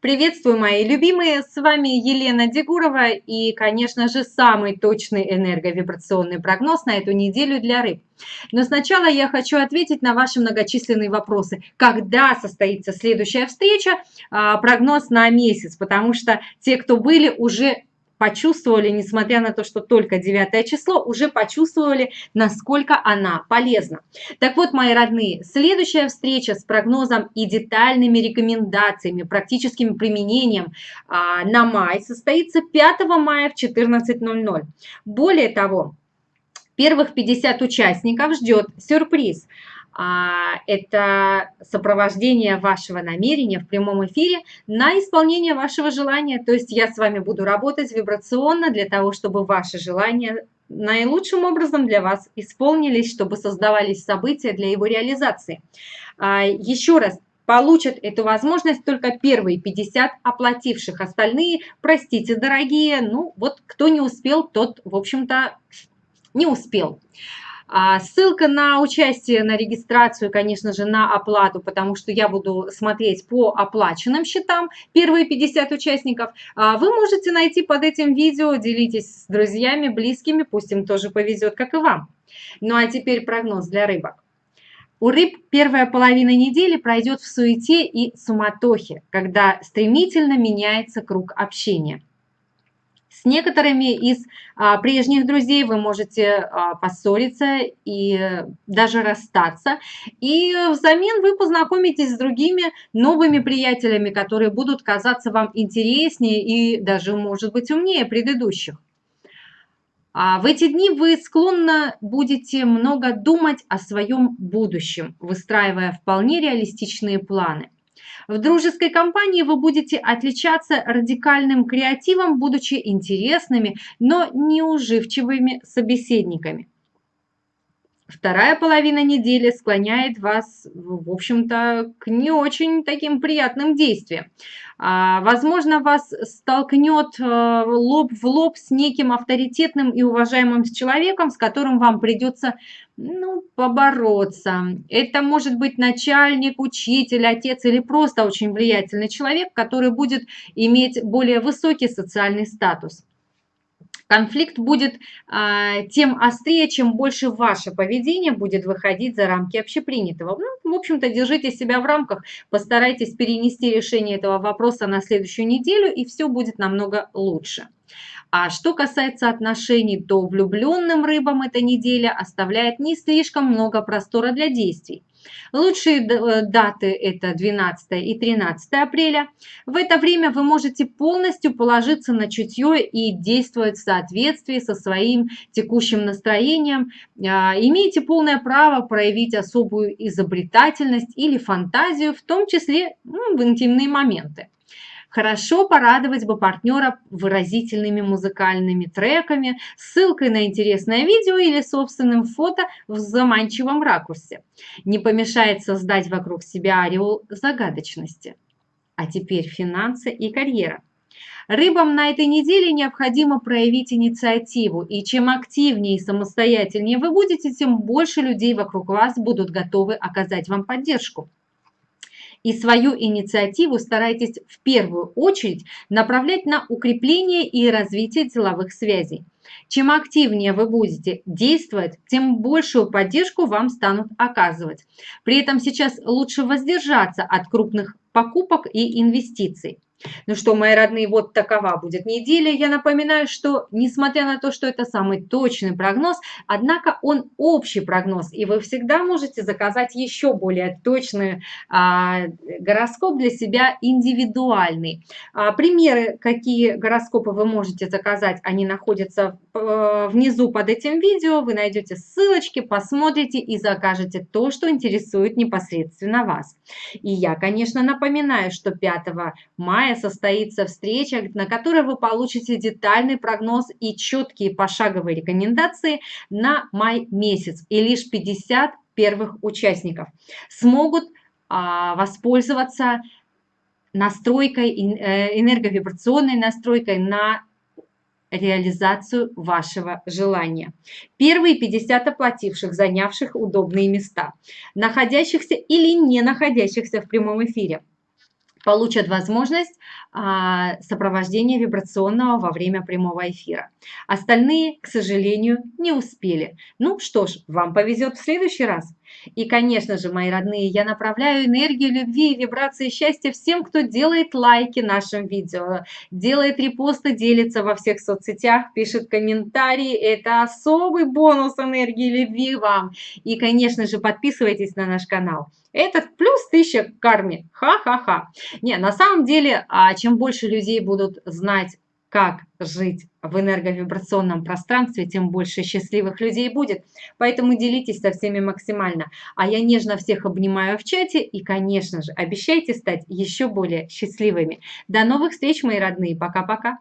Приветствую, мои любимые! С вами Елена Дегурова и, конечно же, самый точный энерговибрационный прогноз на эту неделю для рыб. Но сначала я хочу ответить на ваши многочисленные вопросы. Когда состоится следующая встреча? А, прогноз на месяц, потому что те, кто были, уже почувствовали, несмотря на то, что только 9 число, уже почувствовали, насколько она полезна. Так вот, мои родные, следующая встреча с прогнозом и детальными рекомендациями, практическим применением а, на май состоится 5 мая в 14.00. Более того, первых 50 участников ждет сюрприз – это сопровождение вашего намерения в прямом эфире на исполнение вашего желания. То есть я с вами буду работать вибрационно для того, чтобы ваши желания наилучшим образом для вас исполнились, чтобы создавались события для его реализации. А, еще раз, получат эту возможность только первые 50 оплативших. Остальные, простите, дорогие, ну вот кто не успел, тот, в общем-то, не успел. А ссылка на участие, на регистрацию, конечно же, на оплату, потому что я буду смотреть по оплаченным счетам, первые 50 участников, а вы можете найти под этим видео, делитесь с друзьями, близкими, пусть им тоже повезет, как и вам. Ну а теперь прогноз для рыбок. У рыб первая половина недели пройдет в суете и суматохе, когда стремительно меняется круг общения. С некоторыми из а, прежних друзей вы можете а, поссориться и даже расстаться. И взамен вы познакомитесь с другими новыми приятелями, которые будут казаться вам интереснее и даже, может быть, умнее предыдущих. А в эти дни вы склонны будете много думать о своем будущем, выстраивая вполне реалистичные планы. В дружеской компании вы будете отличаться радикальным креативом, будучи интересными, но неуживчивыми собеседниками. Вторая половина недели склоняет вас, в общем-то, к не очень таким приятным действиям. А, возможно, вас столкнет э, лоб в лоб с неким авторитетным и уважаемым человеком, с которым вам придется ну, побороться. Это может быть начальник, учитель, отец или просто очень влиятельный человек, который будет иметь более высокий социальный статус конфликт будет а, тем острее, чем больше ваше поведение будет выходить за рамки общепринятого. Ну, в общем-то, держите себя в рамках, постарайтесь перенести решение этого вопроса на следующую неделю, и все будет намного лучше. А что касается отношений, то влюбленным рыбам эта неделя оставляет не слишком много простора для действий. Лучшие э, даты это 12 и 13 апреля. В это время вы можете полностью положиться на чутье и действовать в соответствии со своим текущим настроением. А, имеете полное право проявить особую изобретательность или фантазию, в том числе ну, в интимные моменты. Хорошо порадовать бы партнера выразительными музыкальными треками, ссылкой на интересное видео или собственным фото в заманчивом ракурсе. Не помешает создать вокруг себя ореол загадочности. А теперь финансы и карьера. Рыбам на этой неделе необходимо проявить инициативу, и чем активнее и самостоятельнее вы будете, тем больше людей вокруг вас будут готовы оказать вам поддержку и свою инициативу старайтесь в первую очередь направлять на укрепление и развитие деловых связей. Чем активнее вы будете действовать, тем большую поддержку вам станут оказывать. При этом сейчас лучше воздержаться от крупных покупок и инвестиций. Ну что, мои родные, вот такова будет неделя. Я напоминаю, что несмотря на то, что это самый точный прогноз, однако он общий прогноз, и вы всегда можете заказать еще более точный а, гороскоп для себя индивидуальный. А, примеры, какие гороскопы вы можете заказать, они находятся э, внизу под этим видео. Вы найдете ссылочки, посмотрите и закажете то, что интересует непосредственно вас. И я, конечно, напоминаю, что 5 мая мая состоится встреча, на которой вы получите детальный прогноз и четкие пошаговые рекомендации на май месяц. И лишь 50 первых участников смогут а, воспользоваться настройкой, э, энерговибрационной настройкой на реализацию вашего желания. Первые 50 оплативших, занявших удобные места, находящихся или не находящихся в прямом эфире получат возможность а, сопровождения вибрационного во время прямого эфира. Остальные, к сожалению, не успели. Ну что ж, вам повезет в следующий раз. И, конечно же, мои родные, я направляю энергию любви и вибрации счастья всем, кто делает лайки нашим видео, делает репосты, делится во всех соцсетях, пишет комментарии. Это особый бонус энергии любви вам. И, конечно же, подписывайтесь на наш канал. Этот плюс 1000 к карме. Ха-ха-ха. Не, на самом деле, а чем больше людей будут знать как жить в энерговибрационном пространстве, тем больше счастливых людей будет. Поэтому делитесь со всеми максимально. А я нежно всех обнимаю в чате и, конечно же, обещайте стать еще более счастливыми. До новых встреч, мои родные. Пока-пока.